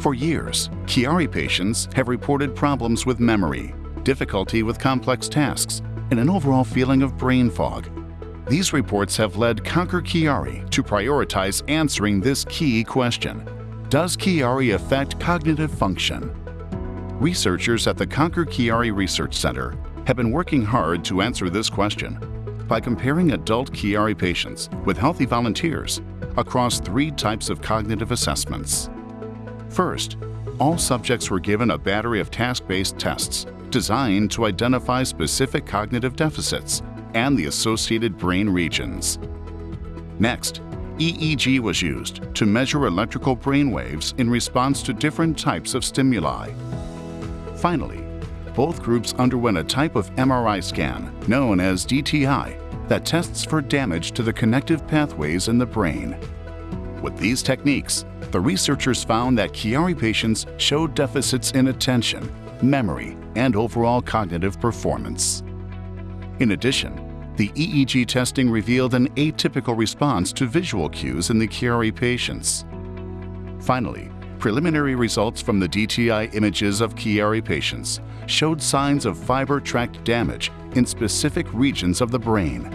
For years, Chiari patients have reported problems with memory, difficulty with complex tasks, and an overall feeling of brain fog. These reports have led Conquer Chiari to prioritize answering this key question. Does Chiari affect cognitive function? Researchers at the Conquer Chiari Research Center have been working hard to answer this question by comparing adult Chiari patients with healthy volunteers across three types of cognitive assessments. First, all subjects were given a battery of task-based tests designed to identify specific cognitive deficits and the associated brain regions. Next, EEG was used to measure electrical brain waves in response to different types of stimuli. Finally, both groups underwent a type of MRI scan known as DTI that tests for damage to the connective pathways in the brain. With these techniques, the researchers found that Chiari patients showed deficits in attention, memory, and overall cognitive performance. In addition, the EEG testing revealed an atypical response to visual cues in the Chiari patients. Finally, preliminary results from the DTI images of Chiari patients showed signs of fiber tract damage in specific regions of the brain.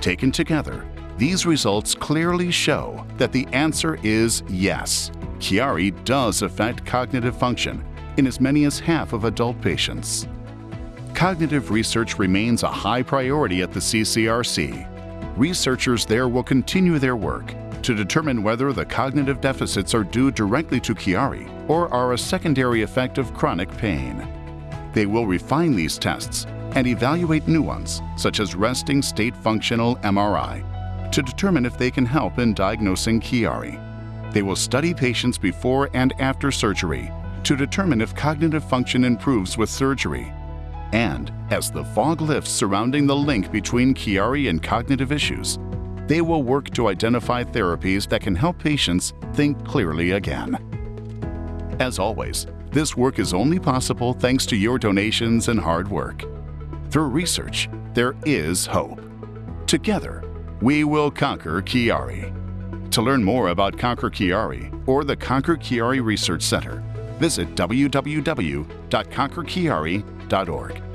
Taken together, these results clearly show that the answer is yes. Chiari does affect cognitive function in as many as half of adult patients. Cognitive research remains a high priority at the CCRC. Researchers there will continue their work to determine whether the cognitive deficits are due directly to Chiari or are a secondary effect of chronic pain. They will refine these tests and evaluate new ones, such as resting state functional MRI, to determine if they can help in diagnosing Chiari. They will study patients before and after surgery to determine if cognitive function improves with surgery. And as the fog lifts surrounding the link between Chiari and cognitive issues, they will work to identify therapies that can help patients think clearly again. As always, this work is only possible thanks to your donations and hard work. Through research, there is hope. Together, we will conquer Chiari. To learn more about Conquer Chiari or the Conquer Chiari Research Center, visit www.conquerchiari.org.